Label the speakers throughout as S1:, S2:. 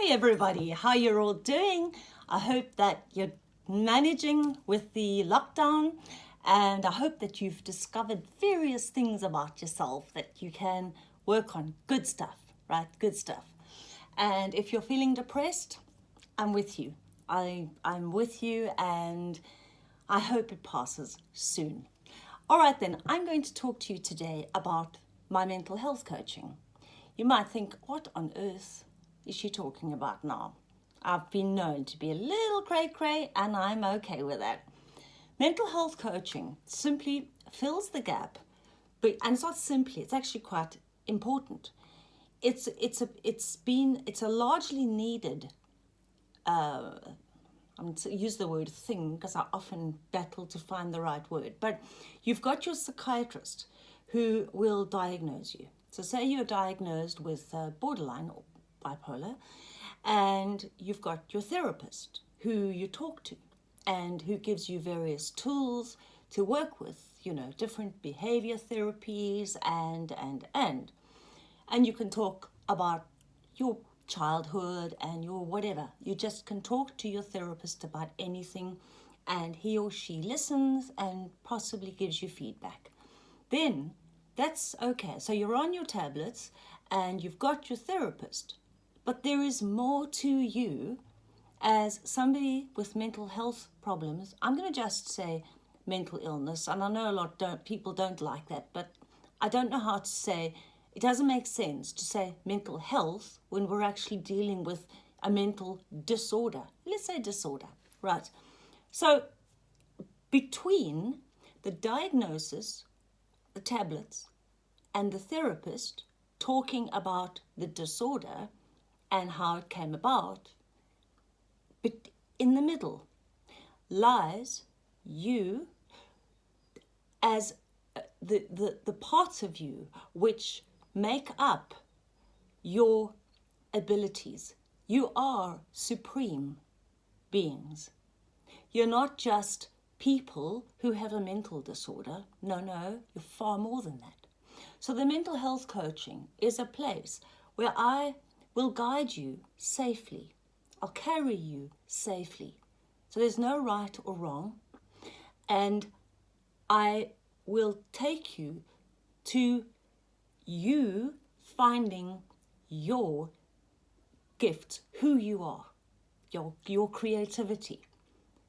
S1: Hey everybody, how you're all doing? I hope that you're managing with the lockdown and I hope that you've discovered various things about yourself that you can work on. Good stuff, right? Good stuff. And if you're feeling depressed, I'm with you. I, I'm with you and I hope it passes soon. All right then, I'm going to talk to you today about my mental health coaching. You might think, what on earth is she talking about now? I've been known to be a little cray cray and I'm okay with that. Mental health coaching simply fills the gap, but and it's not simply, it's actually quite important. It's it's a it's been it's a largely needed uh, I'm to use the word thing because I often battle to find the right word, but you've got your psychiatrist who will diagnose you. So say you're diagnosed with uh, borderline or bipolar and you've got your therapist who you talk to and who gives you various tools to work with, you know, different behavior therapies and, and, and. And you can talk about your childhood and your whatever. You just can talk to your therapist about anything and he or she listens and possibly gives you feedback. Then that's okay. So you're on your tablets and you've got your therapist but there is more to you as somebody with mental health problems. I'm going to just say mental illness, and I know a lot don't people don't like that, but I don't know how to say it doesn't make sense to say mental health when we're actually dealing with a mental disorder. Let's say disorder, right? So between the diagnosis, the tablets, and the therapist talking about the disorder, and how it came about. But in the middle lies you as uh, the, the, the parts of you which make up your abilities. You are supreme beings. You're not just people who have a mental disorder. No, no, you're far more than that. So the mental health coaching is a place where I will guide you safely. I'll carry you safely. So there's no right or wrong. And I will take you to you finding your gift, who you are, your, your creativity,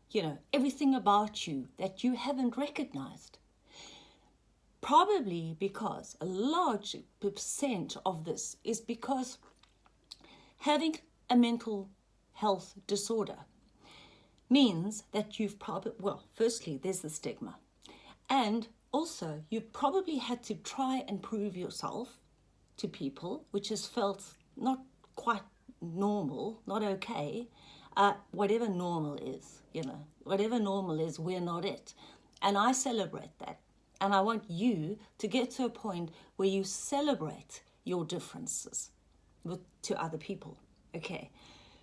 S1: you know, everything about you that you haven't recognized. Probably because a large percent of this is because having a mental health disorder means that you've probably, well, firstly, there's the stigma. And also, you've probably had to try and prove yourself to people, which has felt not quite normal, not okay, uh, whatever normal is, you know, whatever normal is, we're not it. And I celebrate that. And I want you to get to a point where you celebrate your differences with, to other people. Okay,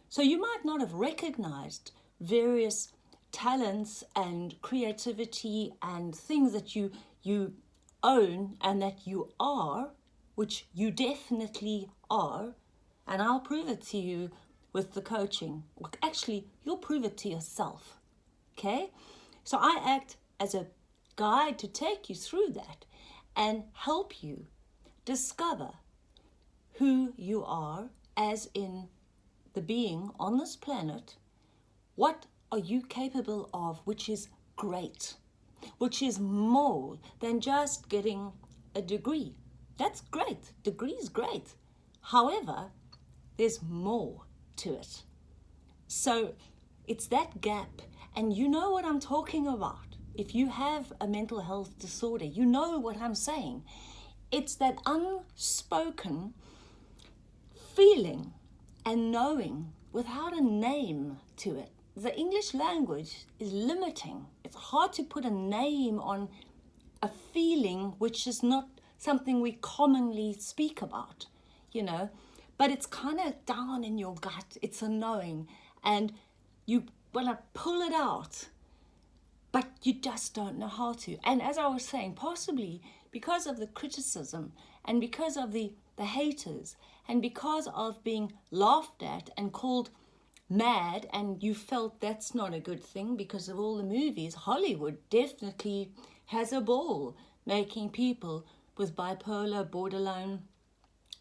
S1: so you might not have recognized various talents and creativity and things that you you own and that you are, which you definitely are, and I'll prove it to you with the coaching. Actually, you'll prove it to yourself. Okay, so I act as a guide to take you through that and help you discover who you are as in the being on this planet, what are you capable of which is great, which is more than just getting a degree. That's great. Degree is great. However, there's more to it. So it's that gap. And you know what I'm talking about. If you have a mental health disorder, you know what I'm saying. It's that unspoken feeling and knowing without a name to it. The English language is limiting. It's hard to put a name on a feeling which is not something we commonly speak about, you know, but it's kind of down in your gut. It's a knowing and you want to pull it out, but you just don't know how to. And as I was saying, possibly because of the criticism and because of the, the haters And because of being laughed at and called mad, and you felt that's not a good thing because of all the movies, Hollywood definitely has a ball making people with bipolar, borderline,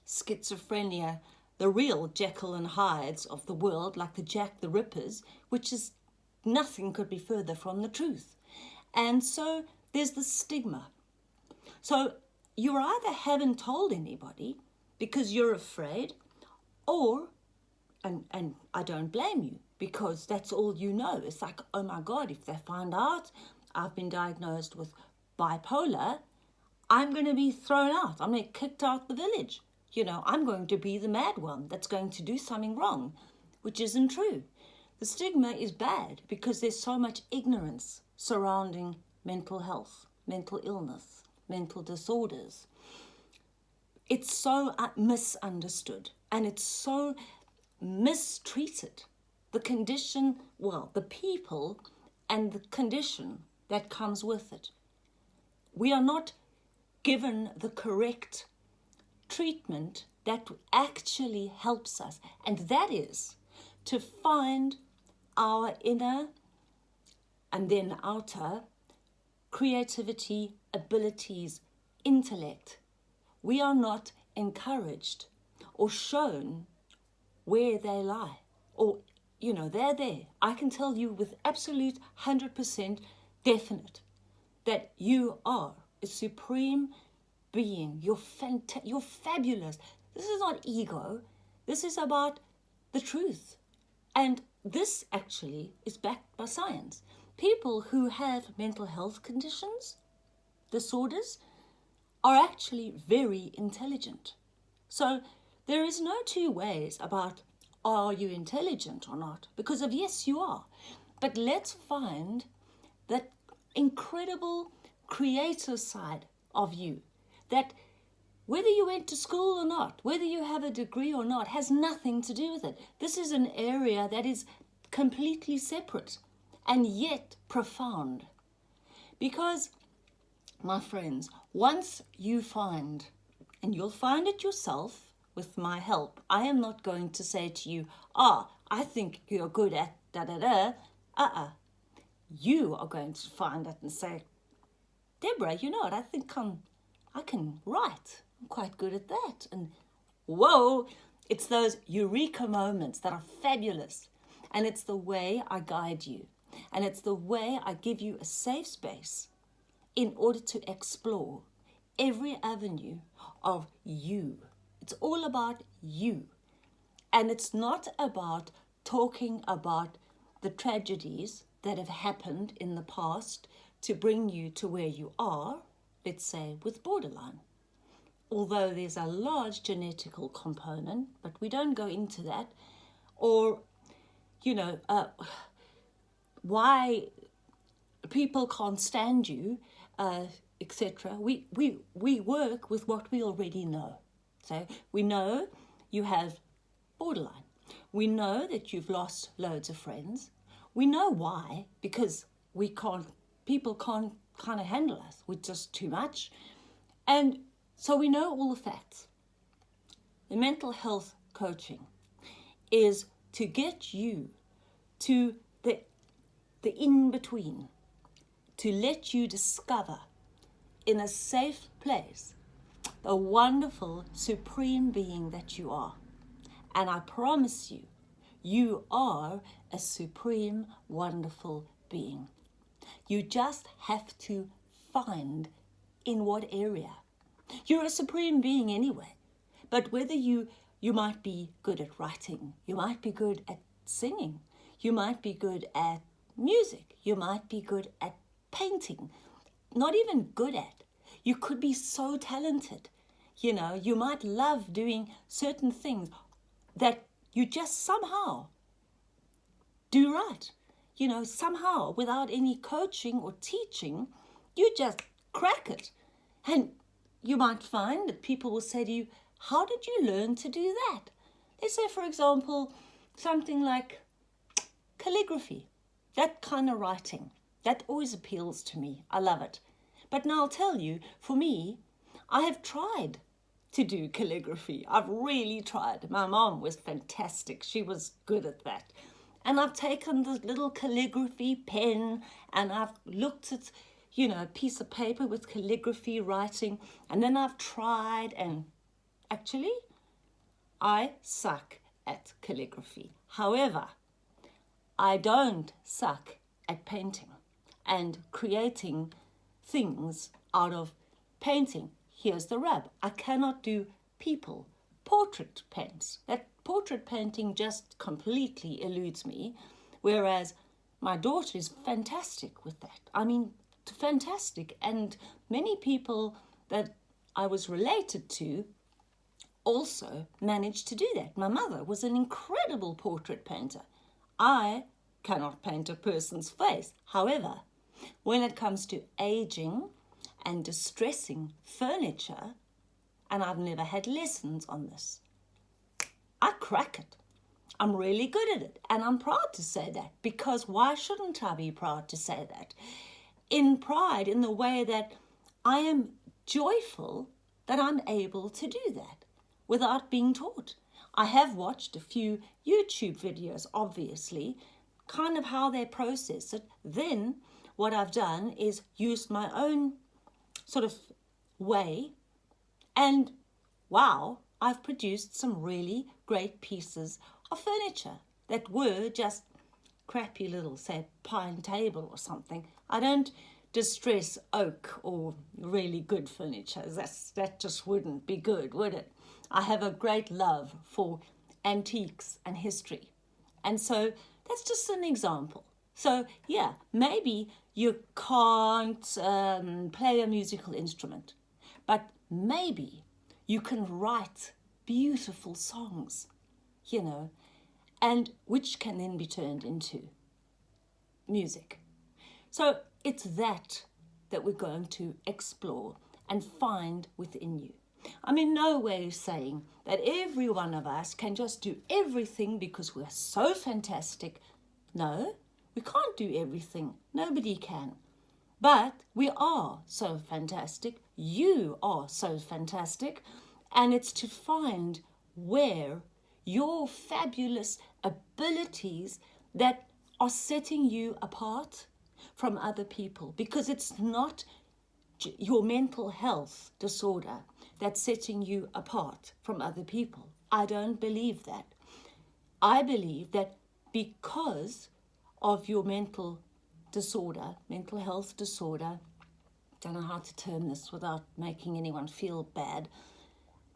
S1: schizophrenia, the real Jekyll and Hydes of the world, like the Jack the Rippers, which is nothing could be further from the truth. And so there's the stigma. So you either haven't told anybody because you're afraid, or, and, and I don't blame you because that's all you know. It's like, oh my God, if they find out I've been diagnosed with bipolar, I'm going to be thrown out. I'm going to get kicked out the village. You know, I'm going to be the mad one that's going to do something wrong, which isn't true. The stigma is bad because there's so much ignorance surrounding mental health, mental illness, mental disorders. It's so misunderstood and it's so mistreated. The condition, well, the people and the condition that comes with it. We are not given the correct treatment that actually helps us, and that is to find our inner and then outer creativity, abilities, intellect. We are not encouraged or shown where they lie or you know they're there. I can tell you with absolute 100% definite that you are a supreme being. You're fant- you're fabulous. This is not ego. This is about the truth. And this actually is backed by science. People who have mental health conditions, disorders, are actually very intelligent. So there is no two ways about are you intelligent or not? Because of yes, you are. But let's find that incredible creative side of you that whether you went to school or not, whether you have a degree or not, has nothing to do with it. This is an area that is completely separate and yet profound. Because, my friends, once you find, and you'll find it yourself with my help, I am not going to say to you, ah, I think you're good at da da da. Uh uh. You are going to find it and say, Deborah, you know what? I think I'm, I can write. I'm quite good at that. And whoa, it's those eureka moments that are fabulous. And it's the way I guide you. And it's the way I give you a safe space in order to explore every avenue of you. It's all about you. And it's not about talking about the tragedies that have happened in the past to bring you to where you are, let's say with borderline although there's a large genetical component, but we don't go into that, or, you know, uh, why people can't stand you, uh, etc. We, we, we work with what we already know. So we know you have borderline. We know that you've lost loads of friends. We know why, because we can't, people can't kind of handle us. We're just too much. And so we know all the facts. The mental health coaching is to get you to the, the in-between, to let you discover in a safe place the wonderful supreme being that you are. And I promise you, you are a supreme, wonderful being. You just have to find in what area. You're a supreme being anyway. But whether you, you might be good at writing, you might be good at singing, you might be good at music, you might be good at painting, not even good at. You could be so talented. You know, you might love doing certain things that you just somehow do right. You know, somehow without any coaching or teaching, you just crack it. And you might find that people will say to you, how did you learn to do that? They say, for example, something like calligraphy, that kind of writing. That always appeals to me. I love it. But now I'll tell you, for me, I have tried to do calligraphy. I've really tried. My mom was fantastic. She was good at that. And I've taken this little calligraphy pen and I've looked at, you know, a piece of paper with calligraphy writing. And then I've tried and actually, I suck at calligraphy. However, I don't suck at painting and creating things out of painting. Here's the rub. I cannot do people portrait paints. That portrait painting just completely eludes me, whereas my daughter is fantastic with that. I mean, fantastic. And many people that I was related to also managed to do that. My mother was an incredible portrait painter. I cannot paint a person's face. However, when it comes to aging and distressing furniture, and I've never had lessons on this, I crack it. I'm really good at it, and I'm proud to say that because why shouldn't I be proud to say that? In pride, in the way that I am joyful that I'm able to do that without being taught. I have watched a few YouTube videos, obviously, kind of how they process it. Then what I've done is used my own sort of way and wow, I've produced some really great pieces of furniture that were just crappy little, say, pine table or something. I don't distress oak or really good furniture. That's, that just wouldn't be good, would it? I have a great love for antiques and history. And so that's just an example. So yeah, maybe you can't um, play a musical instrument, but maybe you can write beautiful songs, you know, and which can then be turned into music. So it's that that we're going to explore and find within you. I'm in no way saying that every one of us can just do everything because we're so fantastic. No, we can't do everything. Nobody can. But we are so fantastic. You are so fantastic. And it's to find where your fabulous abilities that are setting you apart from other people because it's not your mental health disorder that's setting you apart from other people. I don't believe that. I believe that because of your mental disorder, mental health disorder, don't know how to term this without making anyone feel bad,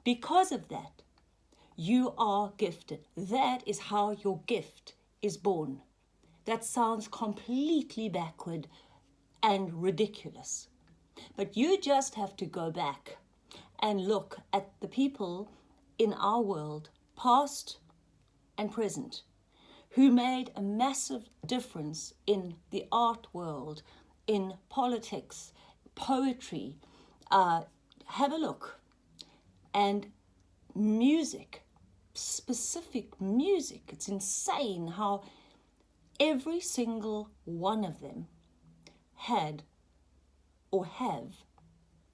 S1: because of that, you are gifted. That is how your gift is born. That sounds completely backward and ridiculous. But you just have to go back and look at the people in our world, past and present, who made a massive difference in the art world, in politics, poetry. Uh, have a look. And music, specific music. It's insane how every single one of them had or have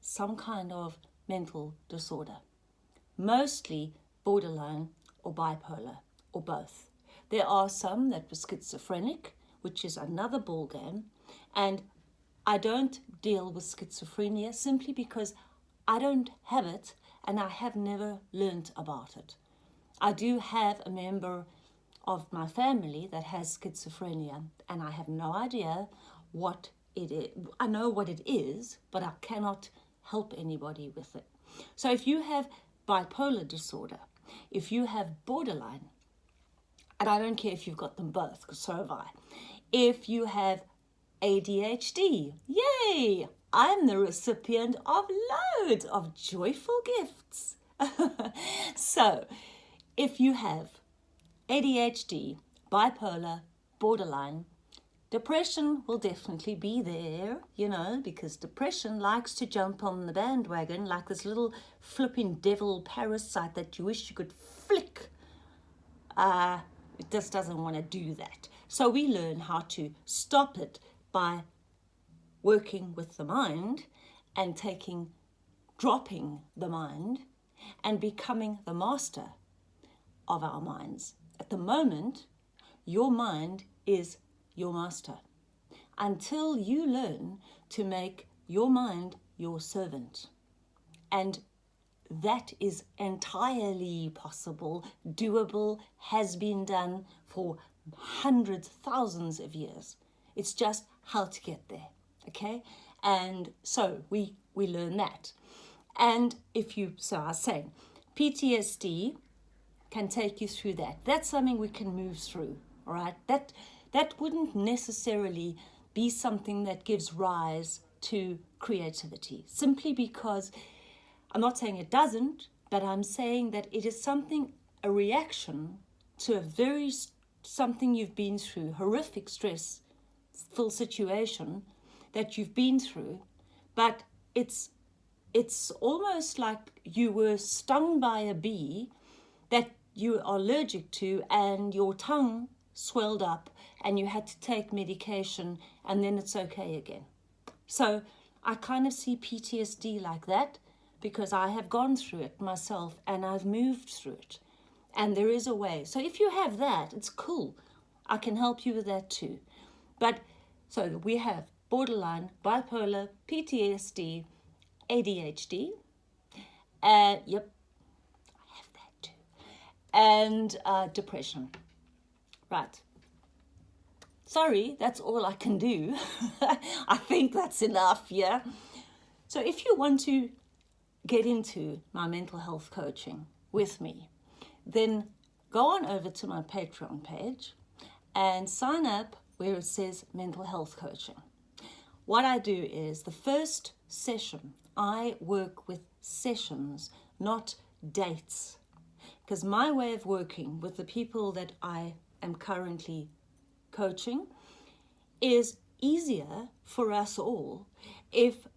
S1: some kind of mental disorder, mostly borderline or bipolar or both. There are some that were schizophrenic, which is another ballgame, and I don't deal with schizophrenia simply because I don't have it and I have never learnt about it. I do have a member of my family that has schizophrenia and I have no idea what it is. I know what it is, but I cannot help anybody with it. So if you have bipolar disorder, if you have borderline, and I don't care if you've got them both, because so have I. If you have ADHD, yay! I'm the recipient of loads of joyful gifts. so, if you have ADHD, bipolar, borderline, Depression will definitely be there, you know, because depression likes to jump on the bandwagon like this little flipping devil parasite that you wish you could flick. Uh, it just doesn't want to do that. So we learn how to stop it by working with the mind and taking, dropping the mind and becoming the master of our minds. At the moment, your mind is your master until you learn to make your mind your servant. And that is entirely possible, doable, has been done for hundreds, thousands of years. It's just how to get there, okay? And so we, we learn that. And if you, so I was saying, PTSD can take you through that. That's something we can move through, all right? That, that wouldn't necessarily be something that gives rise to creativity, simply because I'm not saying it doesn't, but I'm saying that it is something, a reaction to a very, something you've been through, horrific stress, full situation that you've been through, but it's it's almost like you were stung by a bee that you are allergic to and your tongue swelled up and you had to take medication and then it's okay again. So I kind of see PTSD like that because I have gone through it myself and I've moved through it. And there is a way. So if you have that, it's cool. I can help you with that too. But so we have borderline, bipolar, PTSD, ADHD. And yep, I have that too. And uh, depression. Right. Sorry, that's all I can do. I think that's enough, yeah? So if you want to get into my mental health coaching with me, then go on over to my Patreon page and sign up where it says mental health coaching. What I do is the first session I work with sessions, not dates. Because my way of working with the people that I am currently coaching is easier for us all if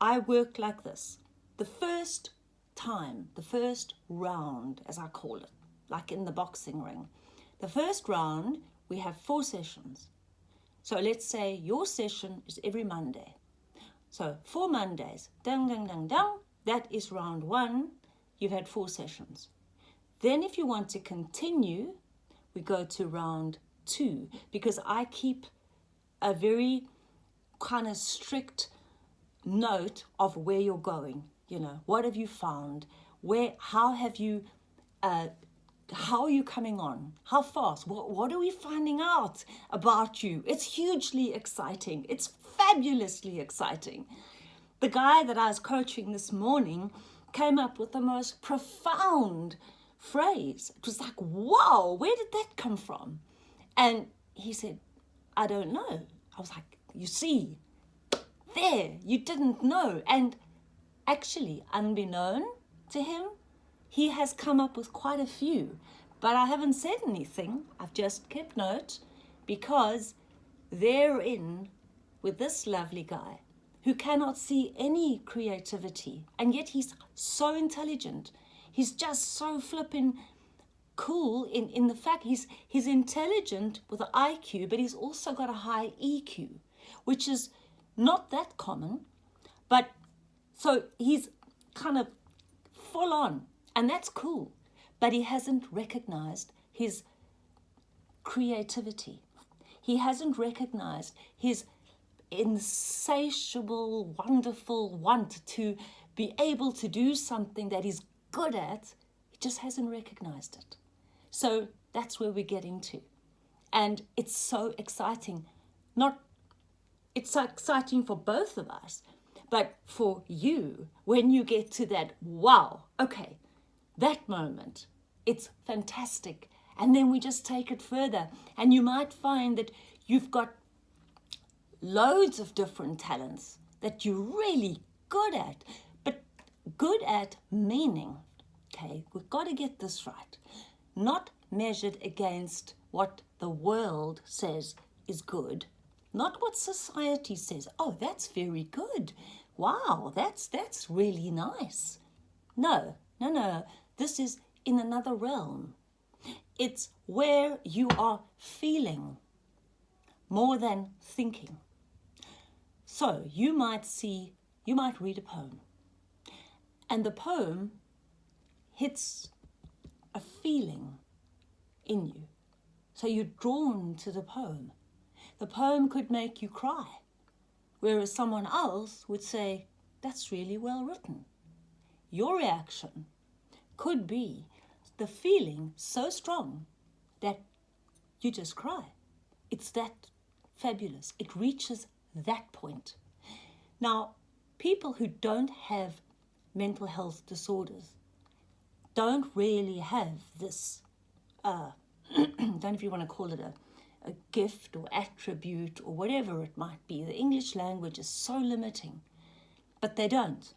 S1: I work like this. The first time, the first round, as I call it, like in the boxing ring, the first round, we have four sessions. So let's say your session is every Monday. So four Mondays, dang, dang, dang, dang, that is round one. You've had four sessions. Then if you want to continue, we go to round two because I keep a very kind of strict note of where you're going. You know, what have you found? Where, how have you, uh, how are you coming on? How fast? What, what are we finding out about you? It's hugely exciting. It's fabulously exciting. The guy that I was coaching this morning came up with the most profound phrase. It was like, wow, where did that come from? And he said, I don't know. I was like, you see, there, you didn't know. And actually, unbeknown to him, he has come up with quite a few. But I haven't said anything. I've just kept note because therein with this lovely guy who cannot see any creativity and yet he's so intelligent. He's just so flipping cool in, in the fact he's, he's intelligent with an IQ, but he's also got a high EQ, which is not that common. But so he's kind of full on, and that's cool. But he hasn't recognized his creativity. He hasn't recognized his insatiable, wonderful want to be able to do something that he's good at. He just hasn't recognized it. So that's where we're getting to. And it's so exciting. Not, it's so exciting for both of us, but for you, when you get to that, wow, okay, that moment, it's fantastic. And then we just take it further. And you might find that you've got loads of different talents that you're really good at, but good at meaning. Okay, we've got to get this right not measured against what the world says is good, not what society says. Oh, that's very good. Wow, that's that's really nice. No, no, no. This is in another realm. It's where you are feeling more than thinking. So you might see, you might read a poem, and the poem hits a feeling in you. So you're drawn to the poem. The poem could make you cry, whereas someone else would say, That's really well written. Your reaction could be the feeling so strong that you just cry. It's that fabulous. It reaches that point. Now, people who don't have mental health disorders don't really have this, uh, don't know if you want to call it a, a gift or attribute or whatever it might be. The English language is so limiting, but they don't.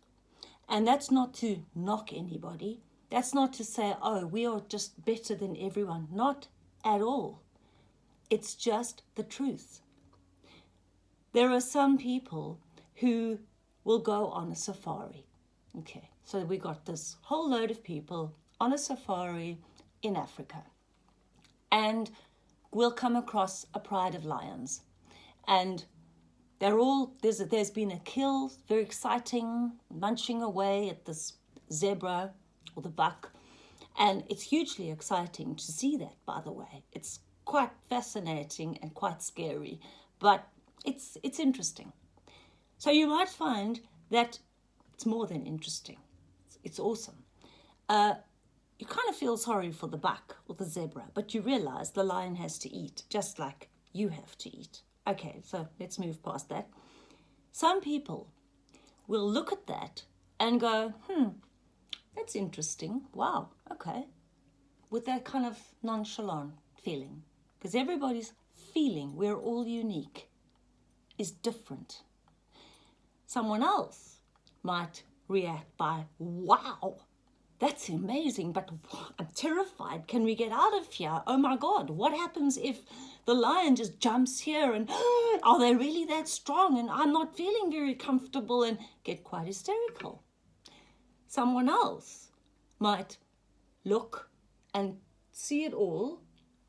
S1: And that's not to knock anybody. That's not to say, oh, we are just better than everyone. Not at all. It's just the truth. There are some people who will go on a safari. Okay, so we got this whole load of people on a safari in Africa. And we'll come across a pride of lions. And they're all, there's, there's been a kill, very exciting, munching away at this zebra or the buck. And it's hugely exciting to see that, by the way. It's quite fascinating and quite scary, but it's, it's interesting. So you might find that it's more than interesting. It's, it's awesome. Uh, you kind of feel sorry for the buck or the zebra, but you realize the lion has to eat, just like you have to eat. Okay, so let's move past that. Some people will look at that and go, hmm, that's interesting. Wow, okay. With that kind of nonchalant feeling. Because everybody's feeling, we're all unique, is different. Someone else might react by, wow, that's amazing, but I'm terrified. Can we get out of here? Oh my God, what happens if the lion just jumps here and are they really that strong and I'm not feeling very comfortable and get quite hysterical? Someone else might look and see it all,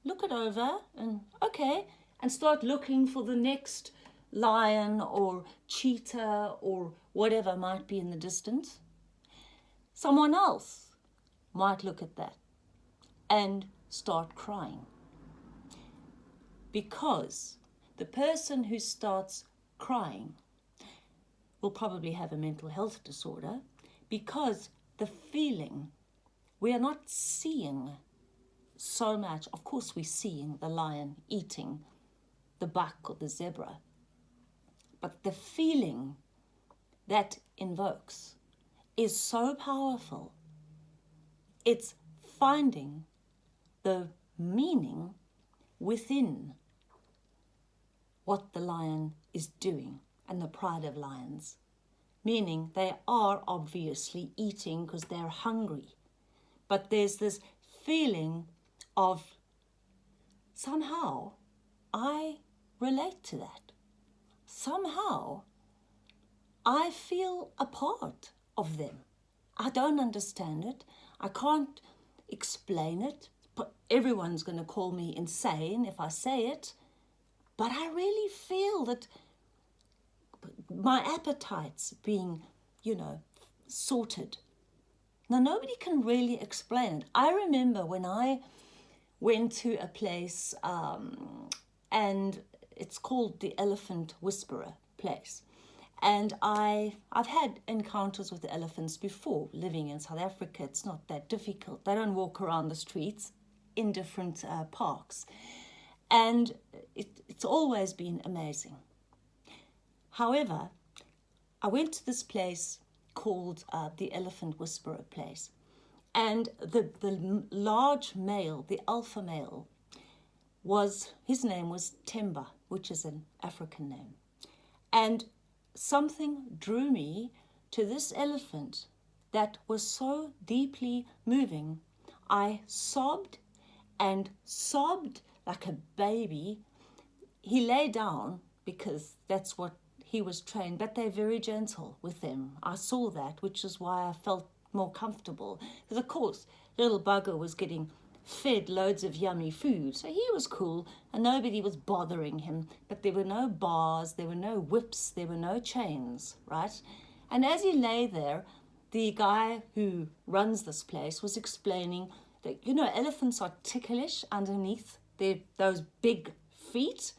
S1: look it over and okay, and start looking for the next lion or cheetah or whatever might be in the distance. Someone else might look at that and start crying. Because the person who starts crying will probably have a mental health disorder because the feeling, we are not seeing so much. Of course, we're seeing the lion eating the buck or the zebra, but the feeling that invokes is so powerful. It's finding the meaning within what the lion is doing and the pride of lions, meaning they are obviously eating because they're hungry. But there's this feeling of somehow I relate to that somehow I feel a part of them. I don't understand it. I can't explain it. But everyone's going to call me insane if I say it. But I really feel that my appetite's being, you know, sorted. Now, nobody can really explain it. I remember when I went to a place um, and it's called the Elephant Whisperer place. And I, I've had encounters with elephants before living in South Africa. It's not that difficult. They don't walk around the streets in different uh, parks. And it, it's always been amazing. However, I went to this place called uh, the Elephant Whisperer place. And the, the large male, the alpha male, was, his name was Temba which is an African name. And something drew me to this elephant that was so deeply moving. I sobbed and sobbed like a baby. He lay down because that's what he was trained, but they're very gentle with them. I saw that, which is why I felt more comfortable. Because, of course, little bugger was getting fed loads of yummy food. So he was cool and nobody was bothering him. But there were no bars, there were no whips, there were no chains, right? And as he lay there, the guy who runs this place was explaining that, you know, elephants are ticklish underneath their, those big feet.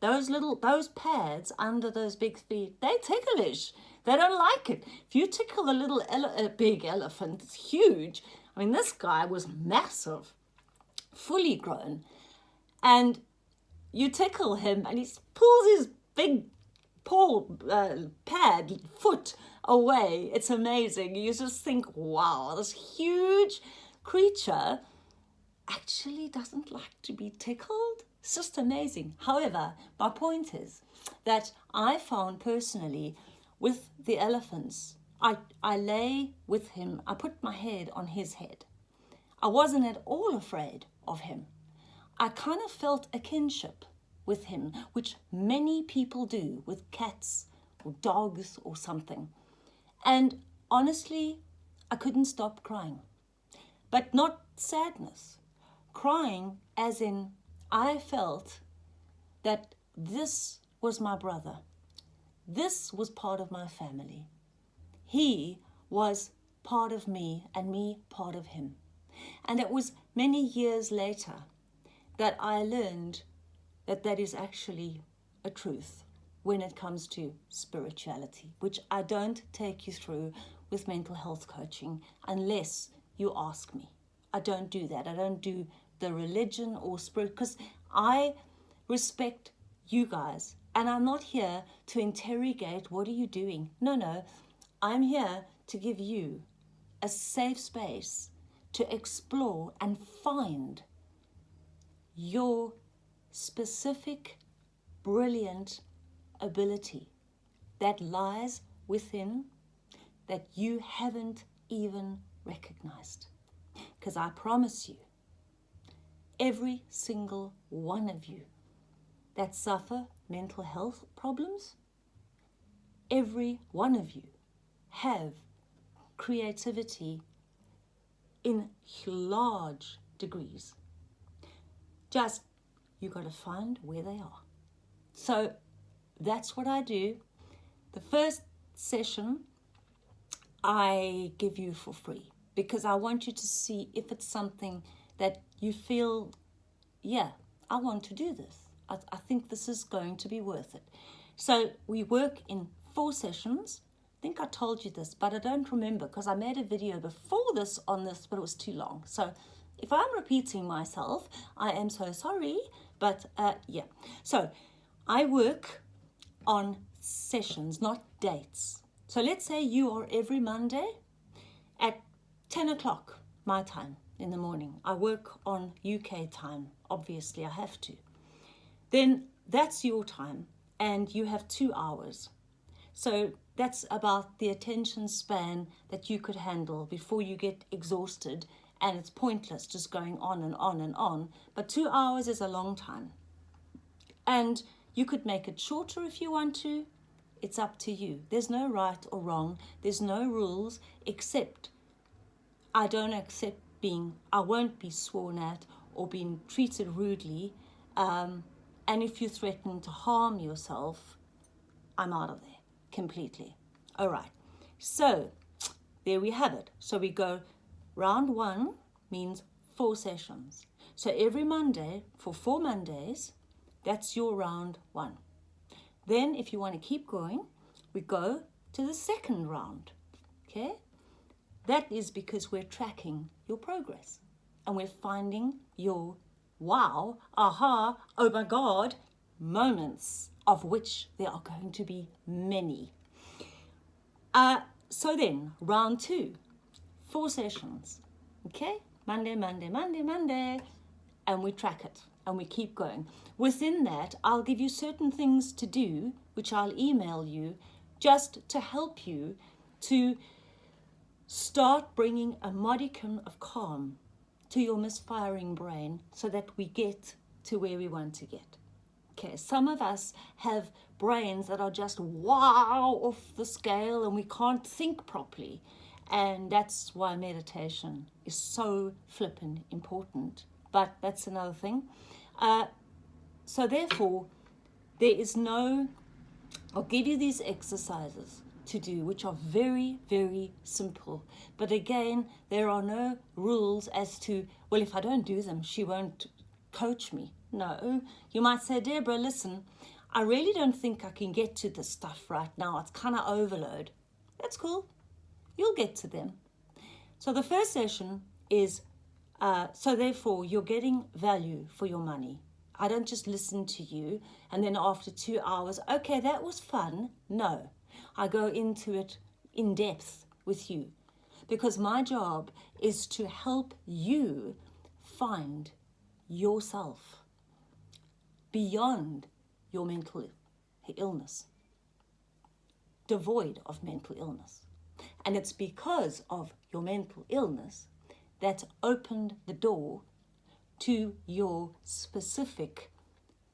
S1: Those little, those pads under those big feet, they ticklish. They don't like it. If you tickle a little ele big elephant, it's huge. I mean, this guy was massive, fully grown. And you tickle him and he pulls his big paw uh, pad foot away. It's amazing. You just think, wow, this huge creature actually doesn't like to be tickled. It's just amazing. However, my point is that I found personally with the elephants, I, I lay with him, I put my head on his head. I wasn't at all afraid of him. I kind of felt a kinship with him, which many people do with cats or dogs or something. And honestly, I couldn't stop crying. But not sadness, crying as in I felt that this was my brother. This was part of my family. He was part of me and me part of him. And it was many years later that I learned that that is actually a truth when it comes to spirituality, which I don't take you through with mental health coaching unless you ask me. I don't do that. I don't do the religion or spirit because I respect you guys and I'm not here to interrogate what are you doing. No, no. I'm here to give you a safe space to explore and find your specific, brilliant ability that lies within that you haven't even recognized. Because I promise you, every single one of you that suffer mental health problems, every one of you have creativity in large degrees. Just you got to find where they are. So that's what I do. The first session I give you for free because I want you to see if it's something that you feel, yeah, I want to do this. I, I think this is going to be worth it. So we work in four sessions. I think I told you this, but I don't remember because I made a video before this on this, but it was too long. So if I'm repeating myself, I am so sorry, but uh, yeah. So I work on sessions, not dates. So let's say you are every Monday at 10 o'clock my time in the morning. I work on UK time, obviously I have to. Then that's your time and you have two hours. So that's about the attention span that you could handle before you get exhausted and it's pointless just going on and on and on. But two hours is a long time. And you could make it shorter if you want to. It's up to you. There's no right or wrong. There's no rules except I don't accept being, I won't be sworn at or being treated rudely. Um, and if you threaten to harm yourself, I'm out of there completely. All right. So there we have it. So we go round one means four sessions. So every Monday for four Mondays, that's your round one. Then if you want to keep going, we go to the second round. Okay? That is because we're tracking your progress and we're finding your wow, aha, oh my God moments of which there are going to be many. Uh, so then, round two, four sessions, okay? Monday, Monday, Monday, Monday, and we track it and we keep going. Within that, I'll give you certain things to do, which I'll email you, just to help you to start bringing a modicum of calm to your misfiring brain so that we get to where we want to get. Okay, some of us have brains that are just wow off the scale and we can't think properly. And that's why meditation is so flippin' important. But that's another thing. Uh, so therefore, there is no, I'll give you these exercises to do, which are very, very simple. But again, there are no rules as to, well, if I don't do them, she won't coach me. No, you might say, Deborah, listen, I really don't think I can get to this stuff right now. It's kind of overload. That's cool. You'll get to them. So the first session is, uh, so therefore you're getting value for your money. I don't just listen to you and then after two hours, okay, that was fun. No, I go into it in depth with you because my job is to help you find yourself beyond your mental illness, devoid of mental illness. And it's because of your mental illness that opened the door to your specific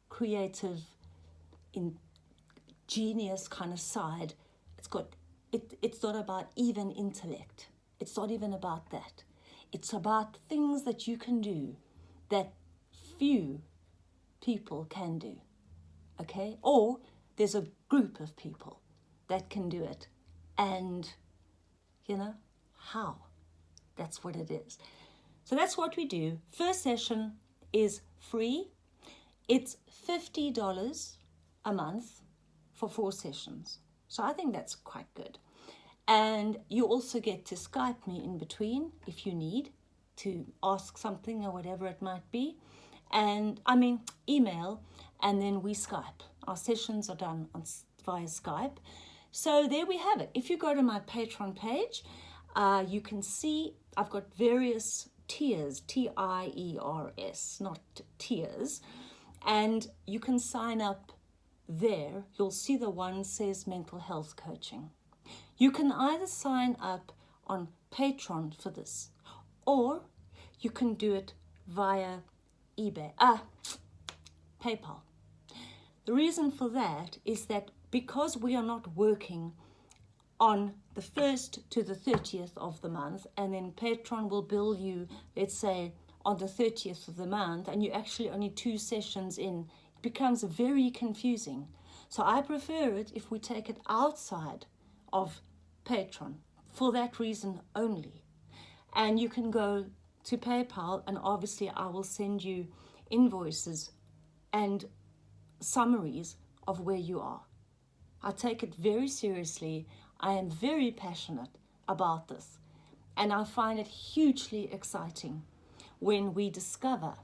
S1: creative, ingenious kind of side. It's got it, it's not about even intellect. It's not even about that. It's about things that you can do that few people can do. Okay? Or there's a group of people that can do it. And, you know, how? That's what it is. So that's what we do. First session is free. It's $50 a month for four sessions. So I think that's quite good. And you also get to Skype me in between if you need to ask something or whatever it might be. And I mean, email, and then we Skype. Our sessions are done on, via Skype. So there we have it. If you go to my Patreon page, uh, you can see I've got various tiers, T-I-E-R-S, not tears. And you can sign up there. You'll see the one says mental health coaching. You can either sign up on Patreon for this, or you can do it via eBay, ah, PayPal. The reason for that is that because we are not working on the 1st to the 30th of the month and then Patreon will bill you, let's say, on the 30th of the month and you're actually only two sessions in, it becomes very confusing. So I prefer it if we take it outside of Patreon for that reason only. And you can go to PayPal and obviously I will send you invoices and summaries of where you are. I take it very seriously. I am very passionate about this and I find it hugely exciting when we discover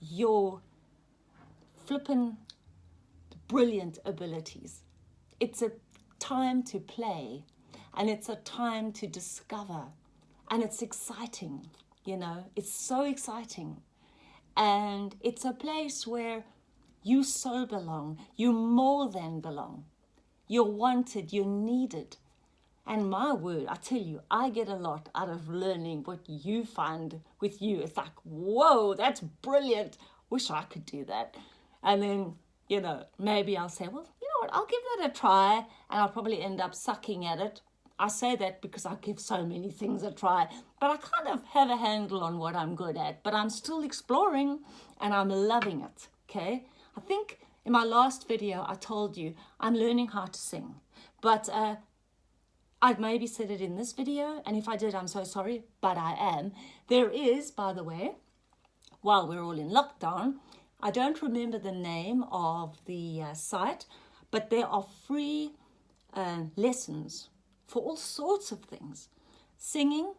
S1: your flippin' brilliant abilities. It's a time to play and it's a time to discover and it's exciting you know it's so exciting. And it's a place where you so belong you more than belong. You're wanted you're needed. And my word i tell you i get a lot out of learning what you find with you. It's like whoa that's brilliant. Wish i could do that. And then you know maybe i'll say well you know what i'll give that a try. And i'll probably end up sucking at it I say that because I give so many things a try, but I kind of have a handle on what I'm good at, but I'm still exploring and I'm loving it, okay? I think in my last video, I told you I'm learning how to sing, but uh, I've maybe said it in this video, and if I did, I'm so sorry, but I am. There is, by the way, while we're all in lockdown, I don't remember the name of the uh, site, but there are free uh, lessons for all sorts of things. Singing,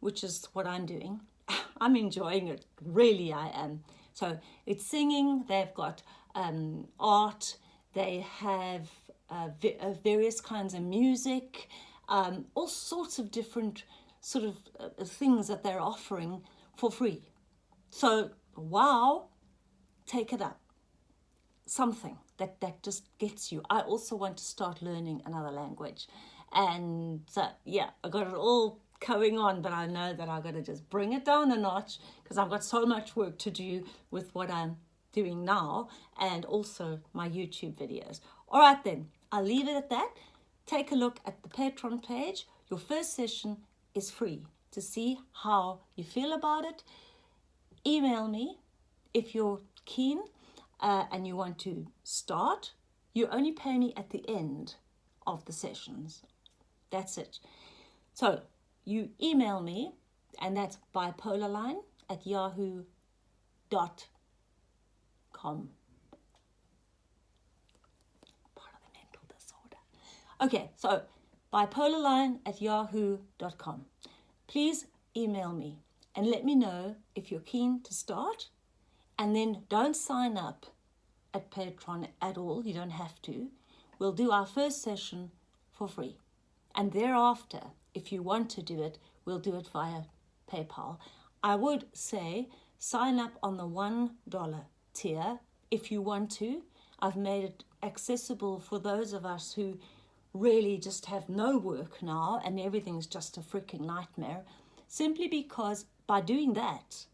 S1: which is what I'm doing. I'm enjoying it, really I am. So it's singing, they've got um, art, they have uh, uh, various kinds of music, um, all sorts of different sort of uh, things that they're offering for free. So, wow, take it up. Something that, that just gets you. I also want to start learning another language. And uh, yeah, I got it all going on, but I know that I've got to just bring it down a notch because I've got so much work to do with what I'm doing now and also my YouTube videos. All right then, I'll leave it at that. Take a look at the Patreon page. Your first session is free to see how you feel about it. Email me if you're keen uh, and you want to start. You only pay me at the end of the sessions. That's it. So you email me, and that's bipolarline at yahoo.com. Part of the mental disorder. Okay, so bipolarline at yahoo.com. Please email me and let me know if you're keen to start. And then don't sign up at Patreon at all. You don't have to. We'll do our first session for free. And thereafter, if you want to do it, we'll do it via PayPal. I would say sign up on the $1 tier if you want to. I've made it accessible for those of us who really just have no work now and everything's just a freaking nightmare simply because by doing that,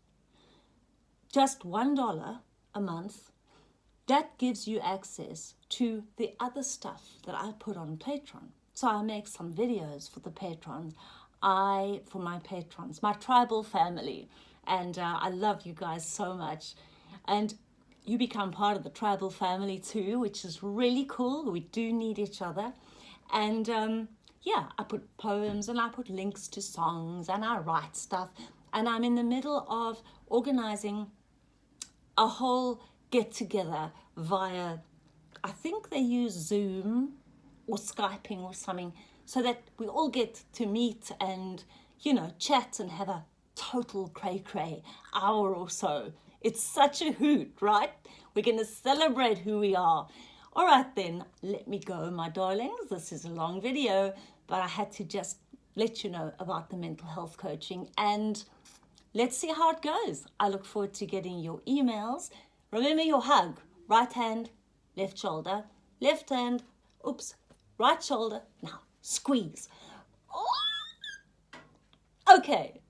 S1: just $1 a month, that gives you access to the other stuff that I put on Patreon. So I make some videos for the patrons. I, for my patrons, my tribal family. And uh, I love you guys so much. And you become part of the tribal family too, which is really cool. We do need each other. And um, yeah, I put poems and I put links to songs and I write stuff. And I'm in the middle of organizing a whole get together via, I think they use Zoom or Skyping or something so that we all get to meet and, you know, chat and have a total cray cray hour or so. It's such a hoot, right? We're going to celebrate who we are. All right then, let me go, my darlings. This is a long video, but I had to just let you know about the mental health coaching and let's see how it goes. I look forward to getting your emails. Remember your hug, right hand, left shoulder, left hand, oops, right shoulder. Now, squeeze. Oh! Okay,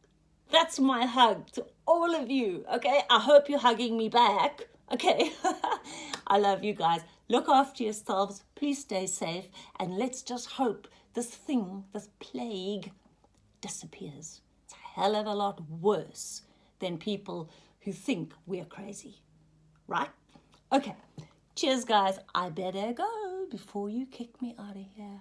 S1: that's my hug to all of you, okay? I hope you're hugging me back, okay? I love you guys. Look after yourselves. Please stay safe. And let's just hope this thing, this plague, disappears. It's a hell of a lot worse than people who think we're crazy. Right? Okay. Cheers, guys. I better go before you kick me out of here.